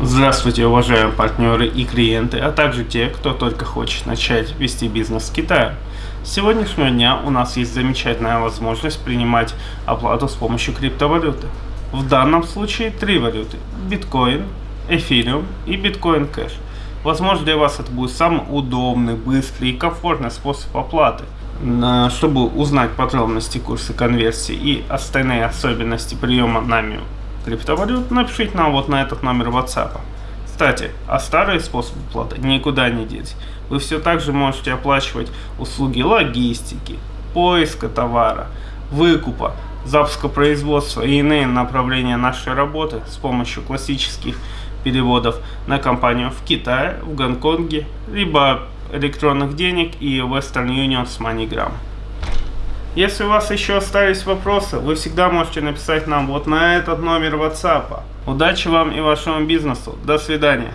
Здравствуйте, уважаемые партнеры и клиенты, а также те, кто только хочет начать вести бизнес в Китае. С сегодняшнего дня у нас есть замечательная возможность принимать оплату с помощью криптовалюты. В данном случае три валюты – биткоин, эфириум и биткоин кэш. Возможно для вас это будет самый удобный, быстрый и комфортный способ оплаты. Чтобы узнать подробности курса конверсии и остальные особенности приема нами криптовалют, напишите нам вот на этот номер WhatsApp. Кстати, а старые способы оплаты никуда не деть. Вы все так же можете оплачивать услуги логистики, поиска товара, выкупа, запуска производства и иные направления нашей работы с помощью классических переводов на компанию в Китае, в Гонконге, либо электронных денег и Western Union с MoneyGram. Если у вас еще остались вопросы, вы всегда можете написать нам вот на этот номер WhatsApp. Удачи вам и вашему бизнесу. До свидания.